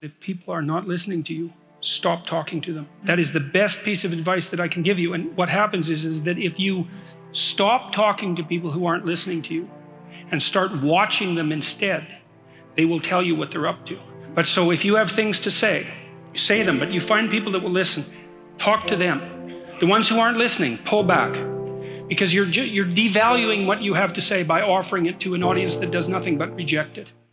If people are not listening to you, stop talking to them. That is the best piece of advice that I can give you. And what happens is, is that if you stop talking to people who aren't listening to you and start watching them instead, they will tell you what they're up to. But so if you have things to say, say them, but you find people that will listen, talk to them. The ones who aren't listening, pull back. Because you're, you're devaluing what you have to say by offering it to an audience that does nothing but reject it.